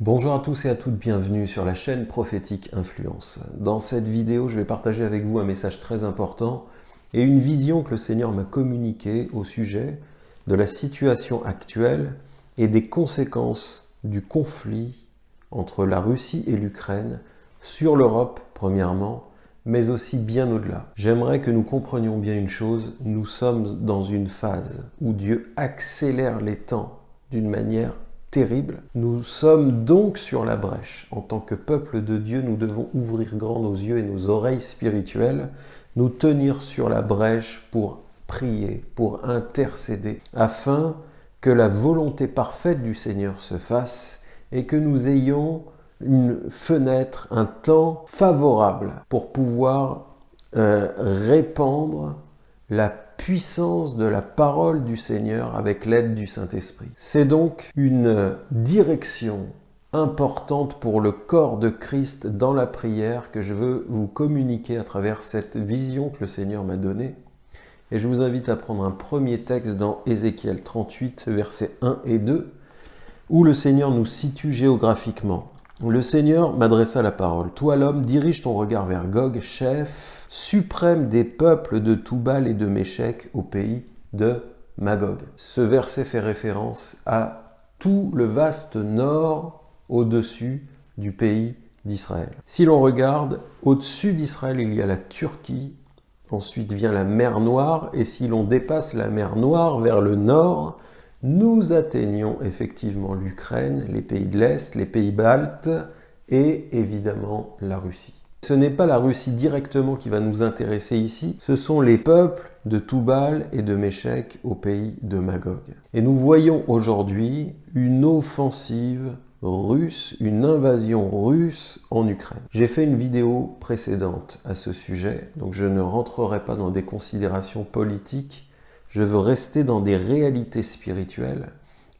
Bonjour à tous et à toutes, bienvenue sur la chaîne Prophétique Influence. Dans cette vidéo, je vais partager avec vous un message très important et une vision que le Seigneur m'a communiquée au sujet de la situation actuelle et des conséquences du conflit entre la Russie et l'Ukraine sur l'Europe, premièrement, mais aussi bien au-delà. J'aimerais que nous comprenions bien une chose, nous sommes dans une phase où Dieu accélère les temps d'une manière terrible. Nous sommes donc sur la brèche. En tant que peuple de Dieu, nous devons ouvrir grand nos yeux et nos oreilles spirituelles, nous tenir sur la brèche pour prier, pour intercéder, afin que la volonté parfaite du Seigneur se fasse et que nous ayons une fenêtre, un temps favorable pour pouvoir euh, répandre la puissance de la parole du Seigneur avec l'aide du Saint-Esprit. C'est donc une direction importante pour le corps de Christ dans la prière que je veux vous communiquer à travers cette vision que le Seigneur m'a donnée. Et je vous invite à prendre un premier texte dans Ézéchiel 38, versets 1 et 2, où le Seigneur nous situe géographiquement. Le Seigneur m'adressa la parole. Toi l'homme, dirige ton regard vers Gog, chef suprême des peuples de Toubal et de Méchec au pays de Magog. Ce verset fait référence à tout le vaste nord au-dessus du pays d'Israël. Si l'on regarde, au-dessus d'Israël, il y a la Turquie, ensuite vient la mer Noire, et si l'on dépasse la mer Noire vers le nord, nous atteignons effectivement l'Ukraine, les pays de l'Est, les pays baltes et évidemment la Russie. Ce n'est pas la Russie directement qui va nous intéresser ici, ce sont les peuples de Toubal et de Méchec au pays de Magog. Et nous voyons aujourd'hui une offensive russe, une invasion russe en Ukraine. J'ai fait une vidéo précédente à ce sujet, donc je ne rentrerai pas dans des considérations politiques je veux rester dans des réalités spirituelles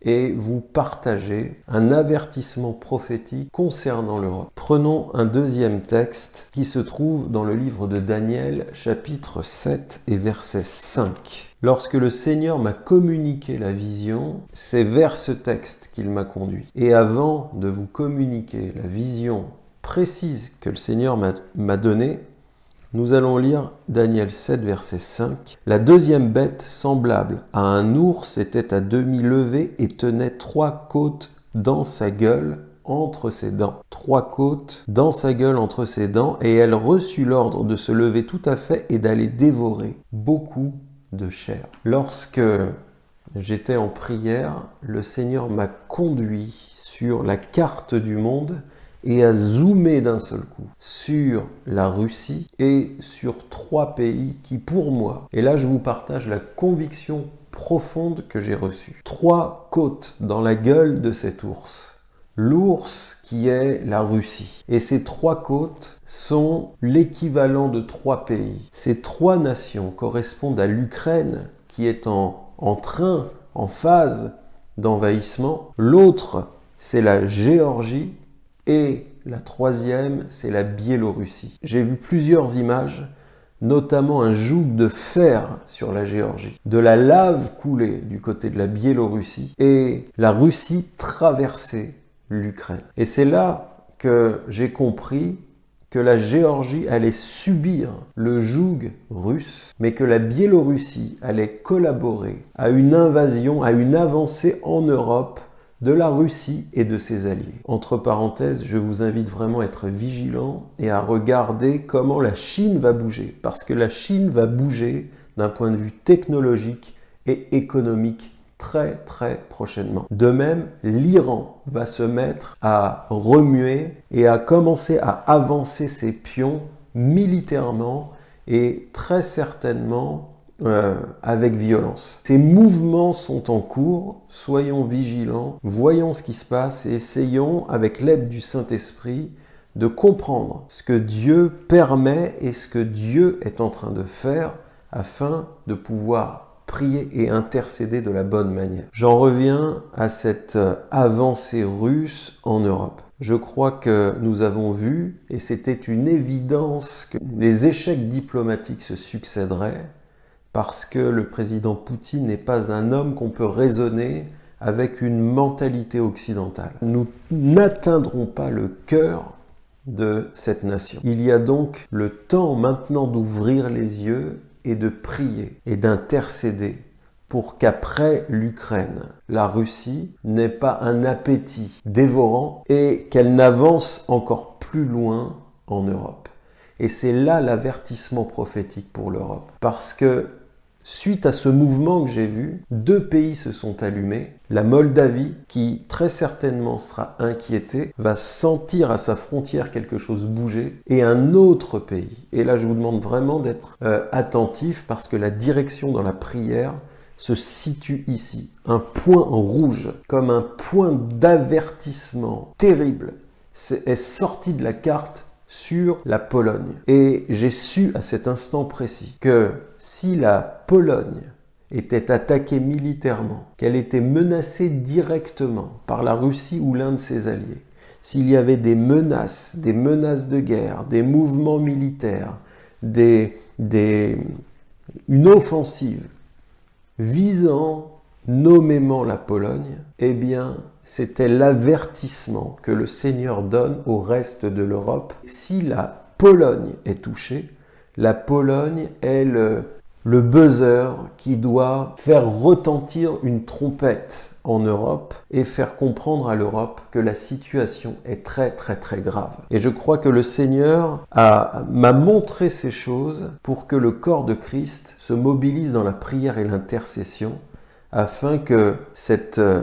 et vous partager un avertissement prophétique concernant l'Europe. Prenons un deuxième texte qui se trouve dans le livre de Daniel, chapitre 7 et verset 5. Lorsque le Seigneur m'a communiqué la vision, c'est vers ce texte qu'il m'a conduit. Et avant de vous communiquer la vision précise que le Seigneur m'a donnée, nous allons lire Daniel 7, verset 5. La deuxième bête, semblable à un ours, était à demi levée et tenait trois côtes dans sa gueule entre ses dents. Trois côtes dans sa gueule entre ses dents, et elle reçut l'ordre de se lever tout à fait et d'aller dévorer beaucoup de chair. Lorsque j'étais en prière, le Seigneur m'a conduit sur la carte du monde et à zoomer d'un seul coup sur la Russie et sur trois pays qui, pour moi, et là je vous partage la conviction profonde que j'ai reçue. Trois côtes dans la gueule de cet ours. L'ours qui est la Russie. Et ces trois côtes sont l'équivalent de trois pays. Ces trois nations correspondent à l'Ukraine qui est en, en train, en phase d'envahissement. L'autre, c'est la Géorgie et la troisième, c'est la Biélorussie. J'ai vu plusieurs images, notamment un joug de fer sur la Géorgie, de la lave coulée du côté de la Biélorussie et la Russie traversait l'Ukraine. Et c'est là que j'ai compris que la Géorgie allait subir le joug russe, mais que la Biélorussie allait collaborer à une invasion, à une avancée en Europe de la Russie et de ses alliés. Entre parenthèses, je vous invite vraiment à être vigilant et à regarder comment la Chine va bouger, parce que la Chine va bouger d'un point de vue technologique et économique très très prochainement. De même, l'Iran va se mettre à remuer et à commencer à avancer ses pions militairement et très certainement euh, avec violence. Ces mouvements sont en cours, soyons vigilants, voyons ce qui se passe et essayons, avec l'aide du Saint-Esprit, de comprendre ce que Dieu permet et ce que Dieu est en train de faire afin de pouvoir prier et intercéder de la bonne manière. J'en reviens à cette avancée russe en Europe. Je crois que nous avons vu, et c'était une évidence, que les échecs diplomatiques se succéderaient, parce que le président Poutine n'est pas un homme qu'on peut raisonner avec une mentalité occidentale. Nous n'atteindrons pas le cœur de cette nation. Il y a donc le temps maintenant d'ouvrir les yeux et de prier et d'intercéder pour qu'après l'Ukraine, la Russie n'ait pas un appétit dévorant et qu'elle n'avance encore plus loin en Europe. Et c'est là l'avertissement prophétique pour l'Europe. Parce que Suite à ce mouvement que j'ai vu, deux pays se sont allumés. La Moldavie, qui très certainement sera inquiétée, va sentir à sa frontière quelque chose bouger, et un autre pays. Et là, je vous demande vraiment d'être euh, attentif parce que la direction dans la prière se situe ici. Un point rouge, comme un point d'avertissement terrible, est sorti de la carte sur la Pologne. Et j'ai su à cet instant précis que si la Pologne était attaquée militairement, qu'elle était menacée directement par la Russie ou l'un de ses alliés, s'il y avait des menaces, des menaces de guerre, des mouvements militaires, des, des, une offensive visant nommément la Pologne, eh bien, c'était l'avertissement que le Seigneur donne au reste de l'Europe. Si la Pologne est touchée, la Pologne est le, le buzzer qui doit faire retentir une trompette en Europe et faire comprendre à l'Europe que la situation est très très très grave. Et je crois que le Seigneur m'a montré ces choses pour que le corps de Christ se mobilise dans la prière et l'intercession afin que cette euh,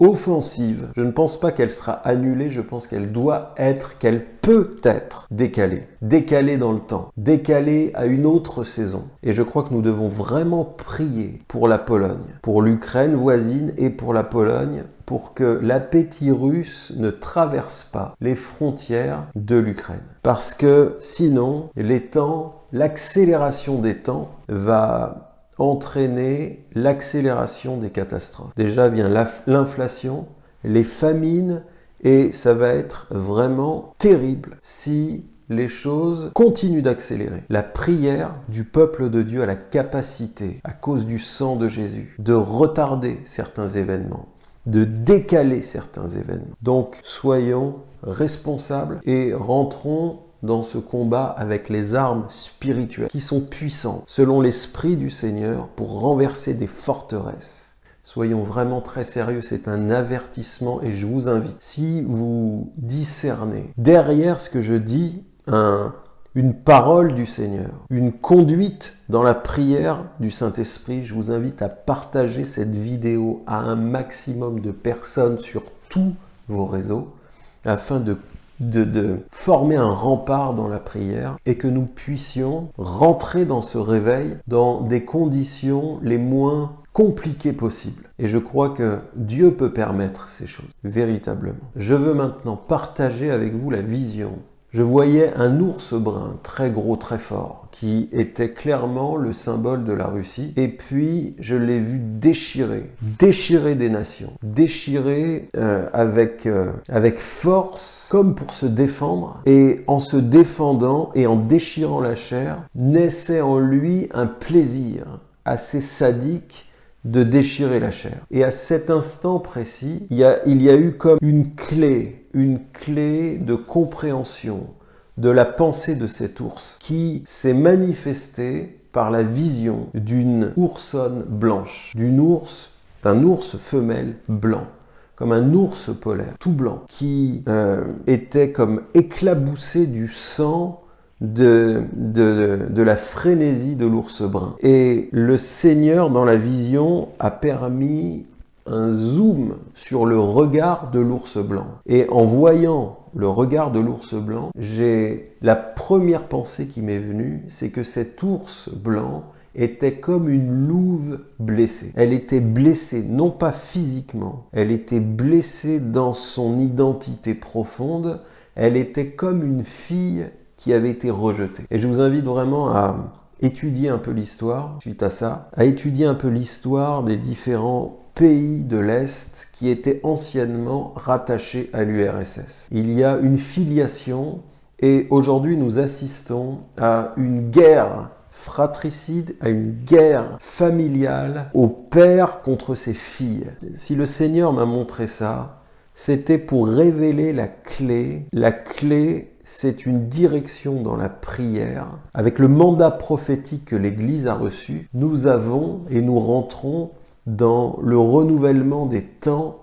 offensive, je ne pense pas qu'elle sera annulée, je pense qu'elle doit être, qu'elle peut être décalée. Décalée dans le temps, décalée à une autre saison. Et je crois que nous devons vraiment prier pour la Pologne, pour l'Ukraine voisine et pour la Pologne, pour que l'appétit russe ne traverse pas les frontières de l'Ukraine. Parce que sinon, les temps, l'accélération des temps va entraîner l'accélération des catastrophes. Déjà vient l'inflation, les famines, et ça va être vraiment terrible si les choses continuent d'accélérer. La prière du peuple de Dieu a la capacité, à cause du sang de Jésus, de retarder certains événements, de décaler certains événements. Donc soyons responsables et rentrons dans ce combat avec les armes spirituelles qui sont puissantes selon l'Esprit du Seigneur pour renverser des forteresses. Soyons vraiment très sérieux, c'est un avertissement et je vous invite, si vous discernez derrière ce que je dis, un, une parole du Seigneur, une conduite dans la prière du Saint-Esprit, je vous invite à partager cette vidéo à un maximum de personnes sur tous vos réseaux afin de de, former un rempart dans la prière et que nous puissions rentrer dans ce réveil dans des conditions les moins compliquées possibles. Et je crois que Dieu peut permettre ces choses, véritablement. Je veux maintenant partager avec vous la vision je voyais un ours brun très gros, très fort, qui était clairement le symbole de la Russie. Et puis, je l'ai vu déchirer, déchirer des nations, déchirer euh, avec, euh, avec force, comme pour se défendre. Et en se défendant et en déchirant la chair, naissait en lui un plaisir assez sadique de déchirer la chair. Et à cet instant précis, il y a, eu comme une clé, une clé de compréhension de la pensée de cet ours qui s'est manifestée par la vision d'une oursonne blanche, d'une ours, d'un ours femelle blanc comme un ours polaire, tout blanc, qui euh, était comme éclaboussé du sang de, de, la frénésie de l'ours brun. Et le Seigneur, dans la vision, a permis un zoom sur le regard de l'ours blanc. Et en voyant le regard de l'ours blanc, j'ai la première pensée qui m'est venue, c'est que cet ours blanc était comme une louve blessée. Elle était blessée, non pas physiquement, elle était blessée dans son identité profonde, elle était comme une fille qui avait été rejeté. Et je vous invite vraiment à étudier un peu l'histoire suite à ça, à étudier un peu l'histoire des différents pays de l'Est qui étaient anciennement rattachés à l'URSS. Il y a une filiation et aujourd'hui nous assistons à une guerre fratricide, à une guerre familiale, au père contre ses filles. Si le Seigneur m'a montré ça, c'était pour révéler la clé. La clé, c'est une direction dans la prière. Avec le mandat prophétique que l'Église a reçu, nous avons et nous rentrons dans le renouvellement des temps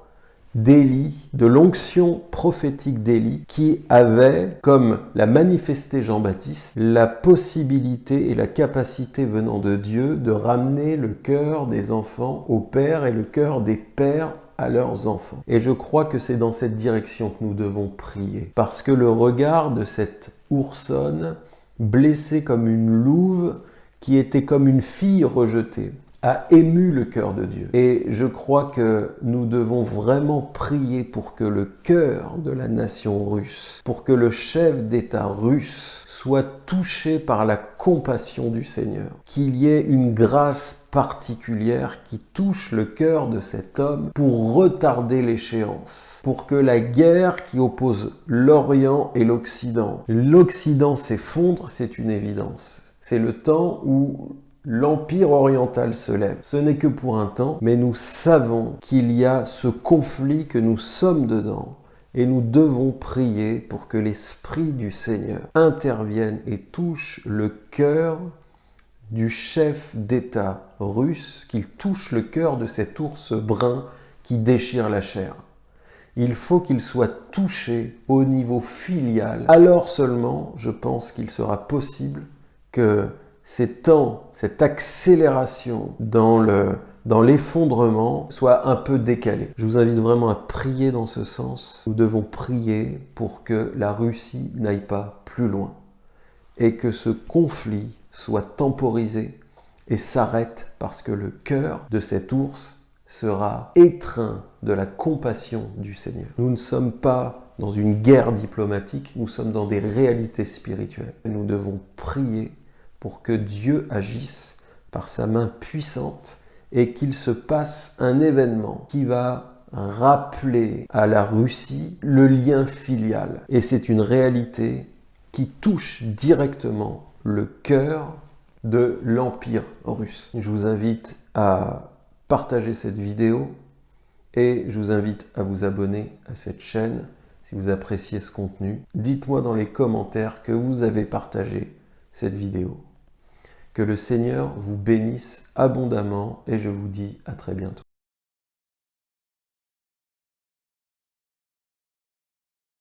d'Élie, de l'onction prophétique d'Élie, qui avait, comme l'a manifesté Jean-Baptiste, la possibilité et la capacité venant de Dieu de ramener le cœur des enfants au Père et le cœur des pères à leurs enfants. Et je crois que c'est dans cette direction que nous devons prier. Parce que le regard de cette oursonne, blessée comme une louve, qui était comme une fille rejetée, a ému le cœur de Dieu. Et je crois que nous devons vraiment prier pour que le cœur de la nation russe, pour que le chef d'État russe soit touché par la compassion du Seigneur, qu'il y ait une grâce particulière qui touche le cœur de cet homme pour retarder l'échéance, pour que la guerre qui oppose l'Orient et l'Occident, l'Occident s'effondre, c'est une évidence. C'est le temps où L'Empire oriental se lève. Ce n'est que pour un temps, mais nous savons qu'il y a ce conflit que nous sommes dedans. Et nous devons prier pour que l'Esprit du Seigneur intervienne et touche le cœur du chef d'État russe, qu'il touche le cœur de cet ours brun qui déchire la chair. Il faut qu'il soit touché au niveau filial. Alors seulement, je pense qu'il sera possible que ces temps, cette accélération dans le dans l'effondrement soit un peu décalé. Je vous invite vraiment à prier dans ce sens. Nous devons prier pour que la Russie n'aille pas plus loin et que ce conflit soit temporisé et s'arrête parce que le cœur de cet ours sera étreint de la compassion du Seigneur. Nous ne sommes pas dans une guerre diplomatique, nous sommes dans des réalités spirituelles. Nous devons prier pour que Dieu agisse par sa main puissante et qu'il se passe un événement qui va rappeler à la Russie le lien filial. Et c'est une réalité qui touche directement le cœur de l'Empire russe. Je vous invite à partager cette vidéo et je vous invite à vous abonner à cette chaîne si vous appréciez ce contenu. Dites-moi dans les commentaires que vous avez partagé cette vidéo. Que le Seigneur vous bénisse abondamment et je vous dis à très bientôt.